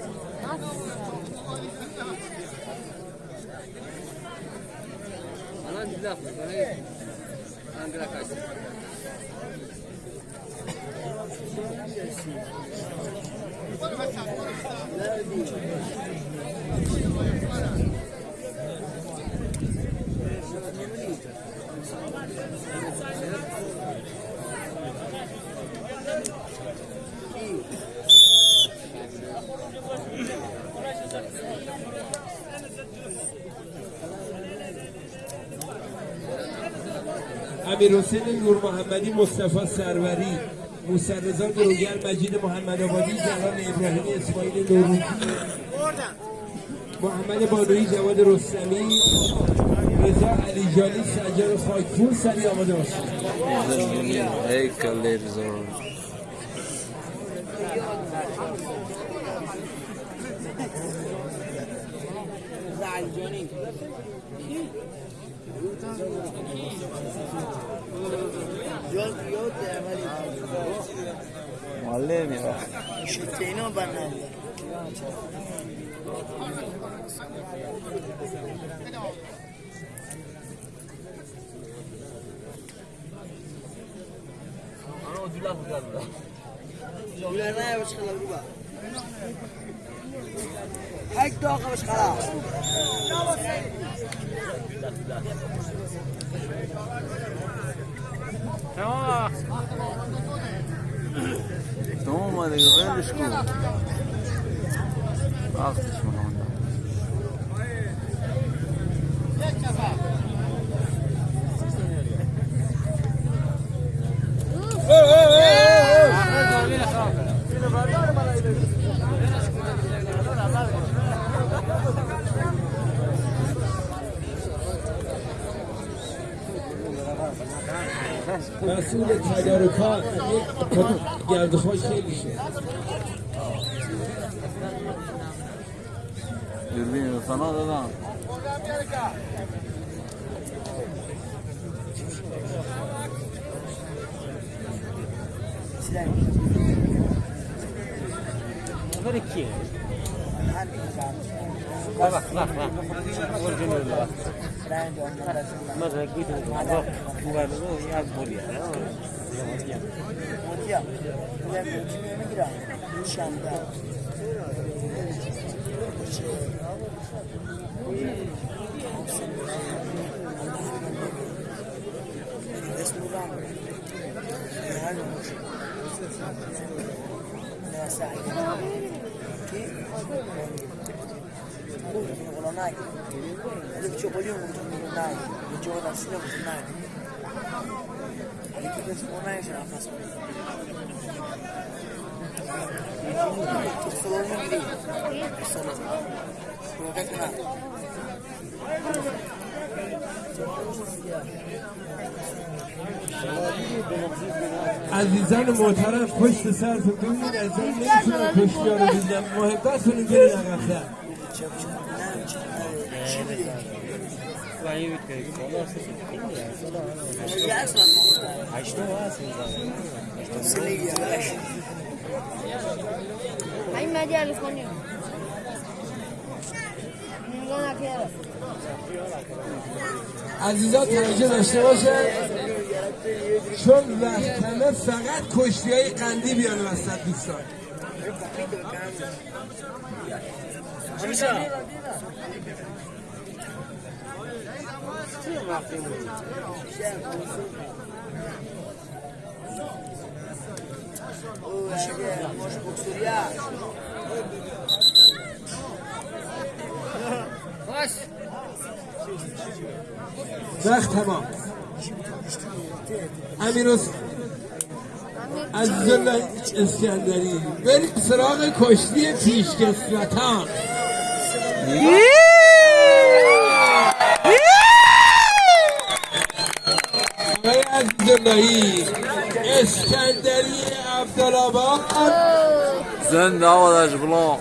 اللهم صل على محمد وعلى محمد امیر حسین نور محمدی مصطفی سروری موسی رضا گروگر مجید محمد آبادی جوان ابراهیم اسماعیل نوروزی محمد بانوی جواد رستمی رضا علی جانی سجاد خاکپور سری آماده باشید Yo, yo te amalito. Mallevi ya. Şükrino bana. Ana ödüller bu galiba. Ödüller ne yapmış kadar bu bak. Hek doğa kapış kadar. Ödüller ödüller. ولش کن. وقتش کنم. مسئول Dürbün sana da lan. Bunlar iki. Bak bak bak. Orijinal bak. Mesela gidin bak. Bu kadar yaz. Hocam, ben 2020 lira şu anda. Resmiden helal olmuş. Mesela ki kurdu olanağı. Birçok oluyor kurdu olanağı. Birçok olasılığı olanağı. عزیزان محترم پشت سرتون ببینید این نمی‌تونم کشتی ها رو ببینم محبتتون رو برید عقب‌تر این الفونی نگاه نکرده عزیزان توجه داشته باشن چون وقت کمه فقط کشتی های قندی بیان وسط دوستان. وقت تمام. امیر حس- عزیزالله اسکندری بریم سراغ کشتی پیشکسوتان. حمایت زندگی اسکندری عبدالآباد زنده آرش بلان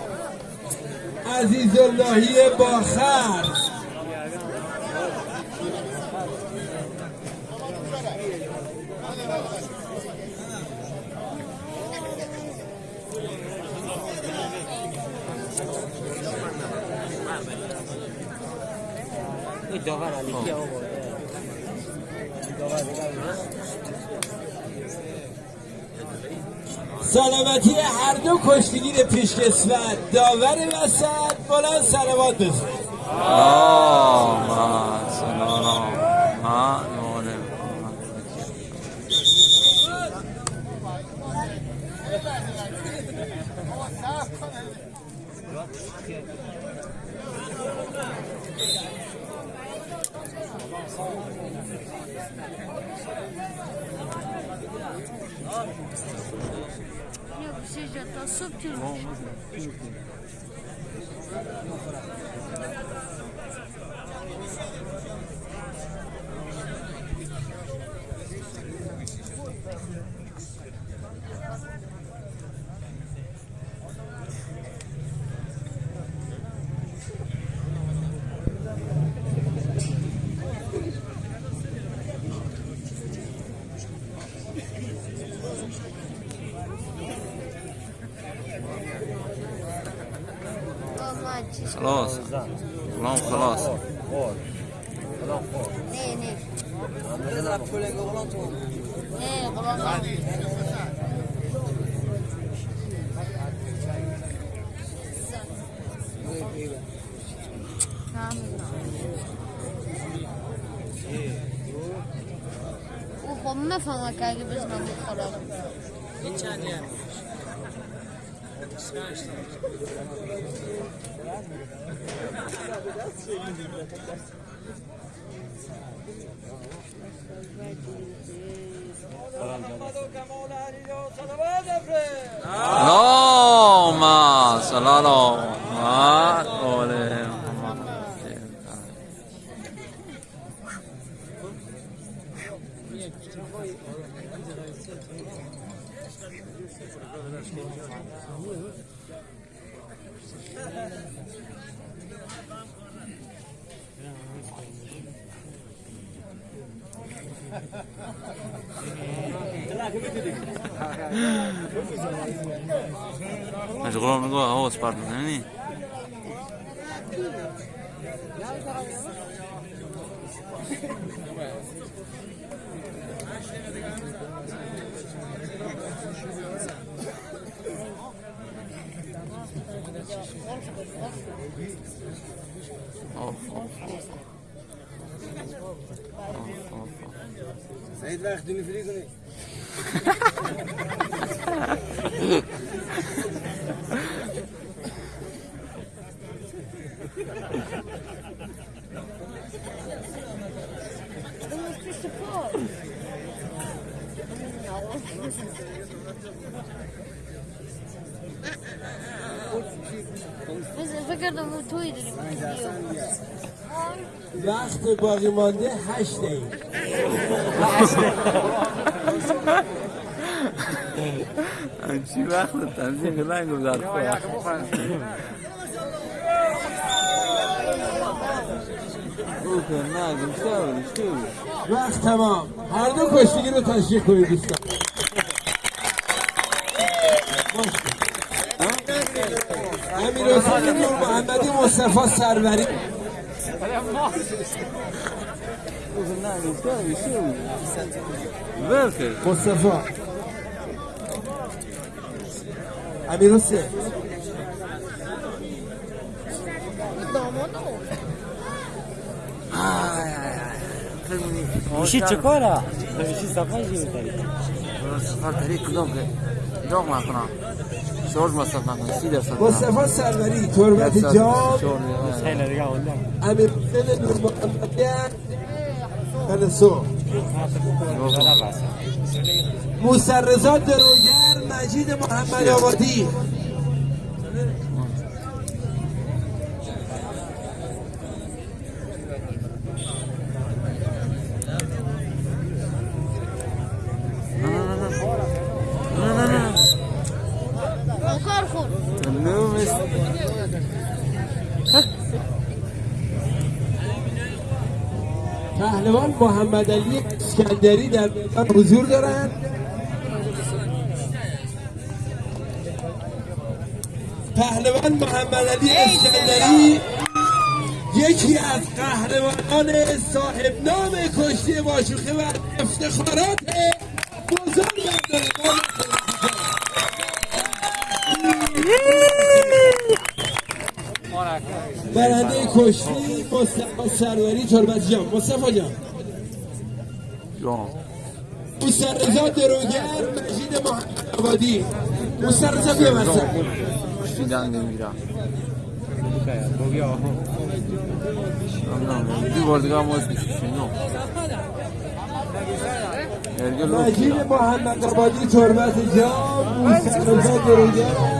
عزیز اللهی باخر داغر علی سلامتی هر دو کشتیگیر پیشکسوت داور وسط بلند سلوات بزن. اللهم صل على محمد Yok bir şey yok. Subtil. خلاص اللهم خلاص Ne ne? Ne kulağına. او خب مفهمه که اگه بزنم بخورم No, mas salado. Más. Pablo. باقی مانده هشت دقیقه. چی وقت تنظیم کردن گذار او که نه گوشته و گوشته و وقت تمام. هر دو کشتیگیر رو تشریح کنید دوستان. امیر حسین نور محمدی مصطفی سروری. او که نه گوشته و گوشته و بلکه مصطفی امیر حسین میشه چه کاره؟ میشه صفحه چی میتاری؟ سفر طریق کدام که داغ نکنم شارژ مصرف نکنم سی درصد مصطفی سروری تربت جام خیلی دیگه اونده امیر حسین نور محمدی تنسو موسرزا دروگر مجید محمد آبادی. محمد علی اسکندری در میدان حضور دارند پهلوان محمد علی اسکندری یکی از قهرمانان صاحب نام کشتی باشوخه و افتخارات بزرگ برنده کشتی مصطفی سروری تربت جان. مصطفی جان. جان مسترزا دروگر مجید محمد آبادی مسترزا بیا وسط دیدن نمیرم مجید محمد آبادی تربت جان مسترزا دروگر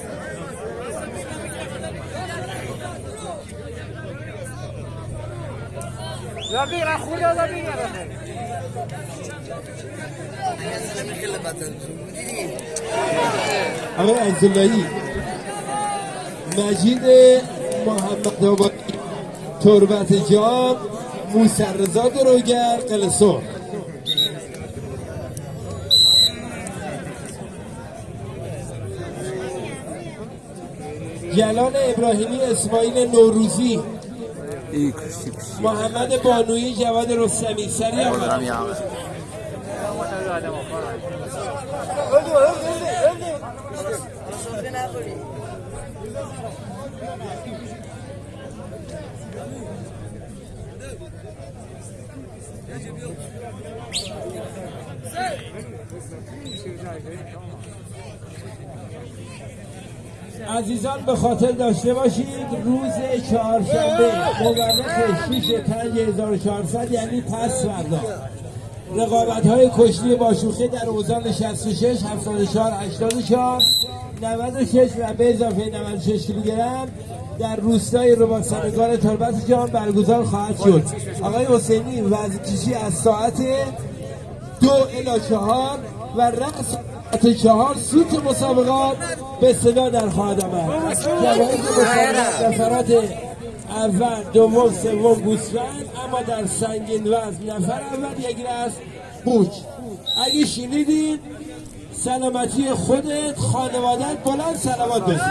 آقای عبداللهی مجید محمد آبادی تربت جان موسرزا دروگر قلسو جلال ابراهیمی اسماعیل نوروزی. محمد بانویی جواد رستمی سریع. عزیزان به خاطر داشته باشید روز چهارشنبه مورخ 6 5 1400 یعنی پس فردا. رقابت های کشتی باشوخه در اوزان 66 74 84 96 و به اضافه 96 کیلوگرم در روستای رباطسنگان تربت جان برگزار خواهد شد. آقای حسینی وزنکشی از ساعت دو الی چهار و رقص ساعت چهار سوت مسابقات به صدا در خواهد آمد. نفرات اول دوم سوم گوسفند اما در سنگین وزن نفر اول یک رس بوچ اگه شنیدین سلامتی خودت خانوادت بلند سلامات باشید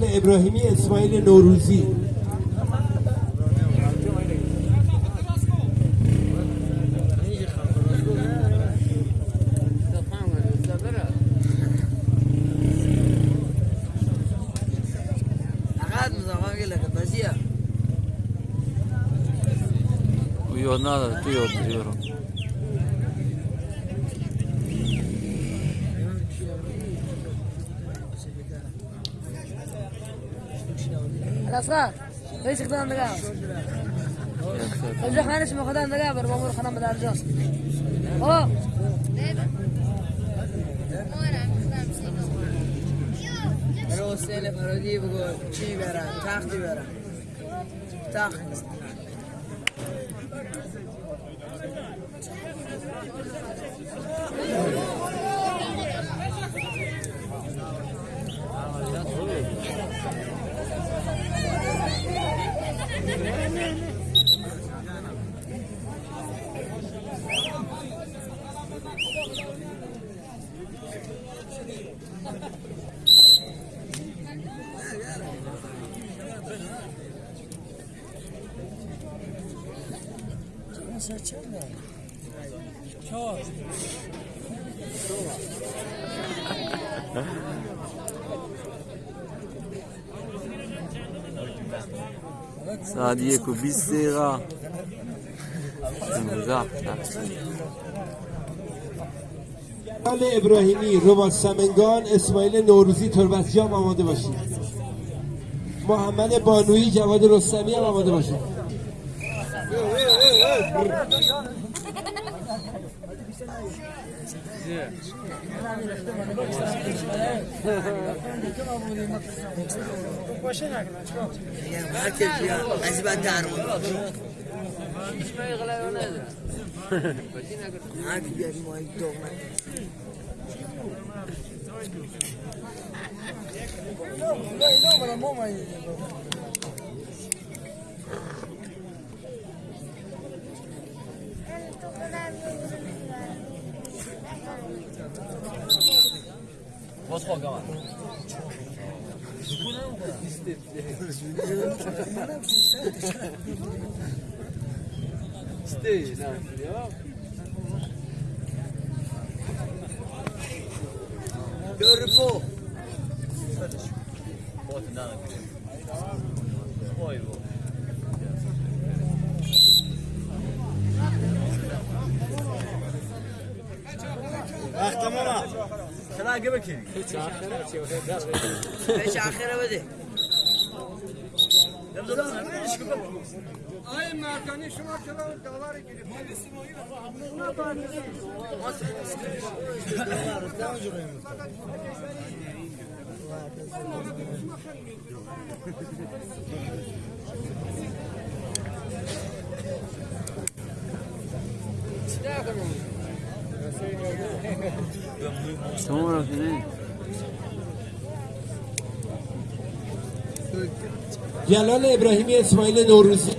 جلال ابراهیمی اسماعیل نوروزی Yo nada, tú خدا، ليش خدام دقاوس الجو حنا نسمع خدام دقابر بامور خدام بدار جوس اوه حسین فرادی بگو چی برن؟ تختی برن. تخت. Thank you. ساعت چند چهار ساعت یک و بیست دقیقه. بله، ابراهیمی ربات سمنگان اسماعیل نوروزی تربتجام آماده باشید. محمد بانوی جواد رستمی هم آماده باشید. No, no, no, no, no, no, no, o kadar Boş kol kalan. Bu ne o kadar? İsteyiz. ne yapıyor? Görbo. Botundan akıyor. Boy bu. از بعد درمان هر کی بیاد ما یک دوغ Gör på! beş akhire bده شما رفتید جلال ابراهیمی اسماعیل نوروزی